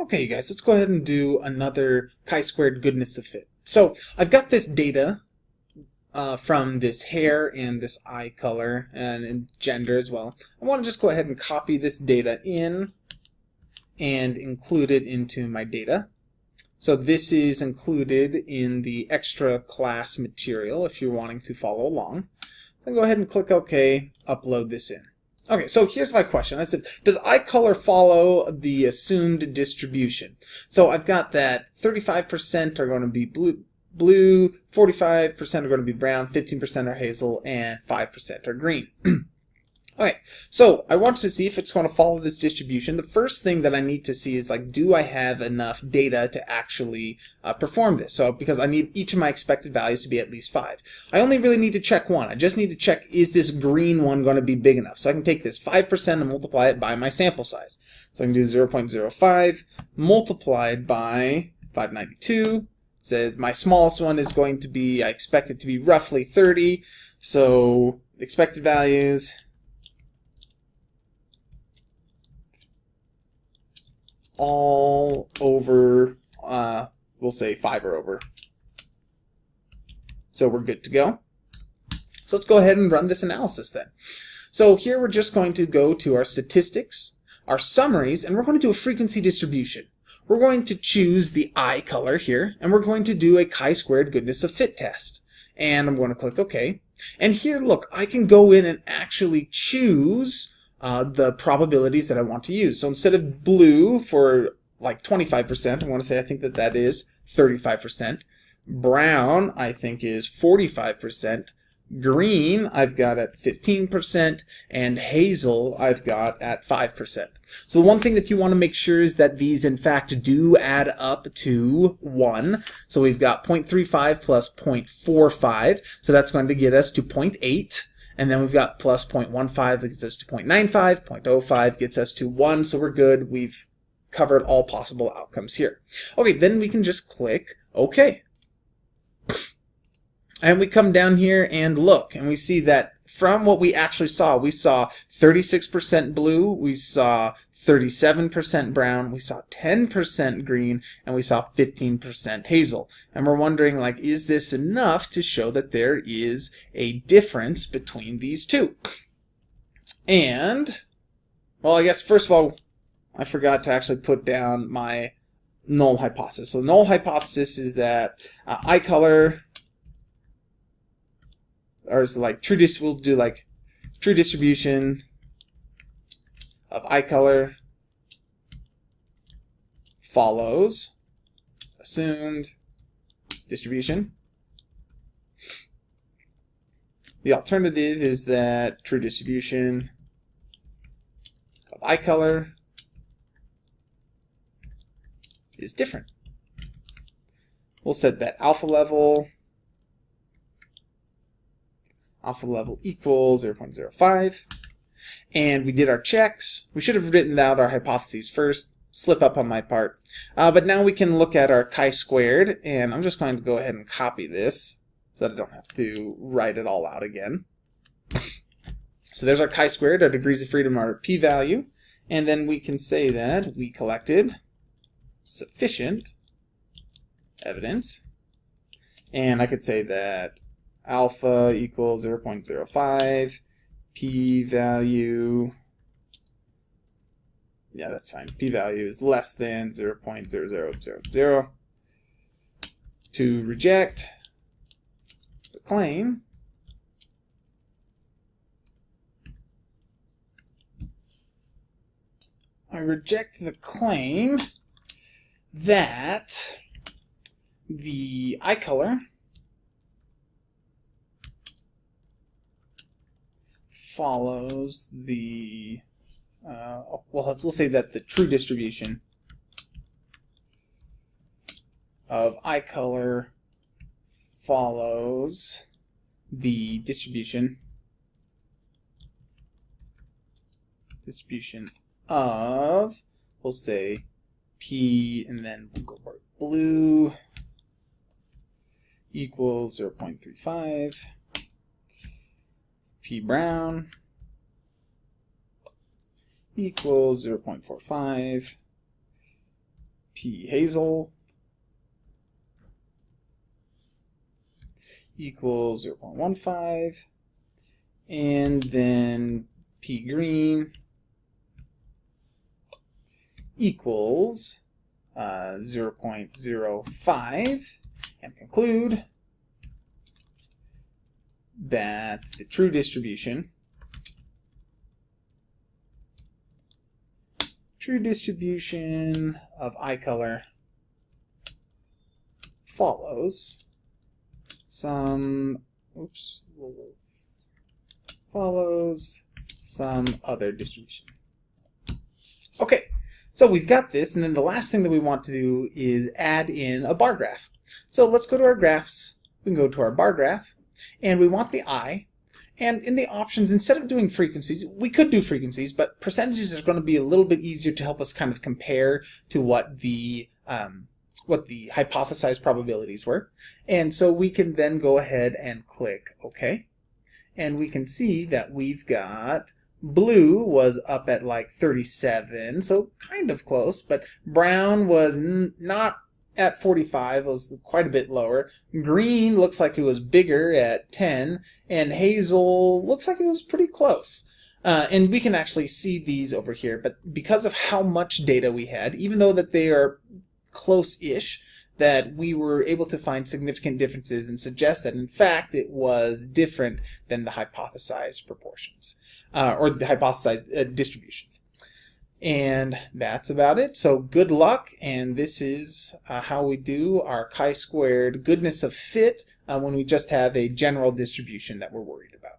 Okay, you guys, let's go ahead and do another chi-squared goodness of fit. So I've got this data uh, from this hair and this eye color and, and gender as well. I want to just go ahead and copy this data in and include it into my data. So this is included in the extra class material if you're wanting to follow along. Then go ahead and click OK, upload this in. Okay, so here's my question. I said, does eye color follow the assumed distribution? So I've got that 35% are going to be blue, blue 45% are going to be brown, 15% are hazel, and 5% are green. Okay, so I want to see if it's going to follow this distribution. The first thing that I need to see is like, do I have enough data to actually uh, perform this? So because I need each of my expected values to be at least 5. I only really need to check one. I just need to check, is this green one going to be big enough? So I can take this 5% and multiply it by my sample size. So I can do 0.05 multiplied by 592. Says my smallest one is going to be, I expect it to be roughly 30. So expected values all over, uh, we'll say five or over. So we're good to go. So let's go ahead and run this analysis then. So here we're just going to go to our statistics, our summaries, and we're going to do a frequency distribution. We're going to choose the eye color here, and we're going to do a chi-squared goodness of fit test. And I'm going to click OK. And here, look, I can go in and actually choose uh, the probabilities that I want to use. So instead of blue for like 25%, I want to say I think that that is 35%. Brown, I think is 45%. Green, I've got at 15%, and hazel, I've got at 5%. So the one thing that you want to make sure is that these, in fact, do add up to 1. So we've got 0.35 plus 0.45, so that's going to get us to 0.8. And then we've got plus 0.15 that gets us to 0.95, 0.05 gets us to 1, so we're good. We've covered all possible outcomes here. Okay, then we can just click OK. And we come down here and look, and we see that from what we actually saw, we saw 36% blue, we saw 37% brown, we saw 10% green, and we saw 15% hazel. And we're wondering, like, is this enough to show that there is a difference between these two? And, well, I guess first of all, I forgot to actually put down my null hypothesis. So null hypothesis is that uh, eye color, or is like true dis we'll do like true distribution of eye color follows assumed distribution. The alternative is that true distribution of eye color is different. We'll set that alpha level alpha level equals 0.05 and we did our checks. We should have written out our hypotheses first slip up on my part. Uh, but now we can look at our chi-squared, and I'm just going to go ahead and copy this so that I don't have to write it all out again. So there's our chi-squared, our degrees of freedom, our p-value, and then we can say that we collected sufficient evidence, and I could say that alpha equals 0.05, p-value yeah, that's fine. p-value is less than 0 0.0000. To reject the claim, I reject the claim that the eye color follows the uh, well, we'll say that the true distribution of eye color follows the distribution distribution of we'll say p and then we'll go blue equals 0 0.35 p brown equals 0.45 P Hazel equals 0.15 and then P green equals uh, 0.05 and conclude that the true distribution true distribution of eye color follows some oops follows some other distribution. Okay, so we've got this, and then the last thing that we want to do is add in a bar graph. So let's go to our graphs. We can go to our bar graph, and we want the eye. And in the options, instead of doing frequencies, we could do frequencies, but percentages is going to be a little bit easier to help us kind of compare to what the um, what the hypothesized probabilities were. And so we can then go ahead and click OK. And we can see that we've got blue was up at like 37, so kind of close, but brown was not at 45, it was quite a bit lower. Green looks like it was bigger at 10, and hazel looks like it was pretty close. Uh, and we can actually see these over here, but because of how much data we had, even though that they are close-ish, that we were able to find significant differences and suggest that in fact it was different than the hypothesized proportions uh, or the hypothesized uh, distributions. And that's about it. So good luck, and this is uh, how we do our chi-squared goodness of fit uh, when we just have a general distribution that we're worried about.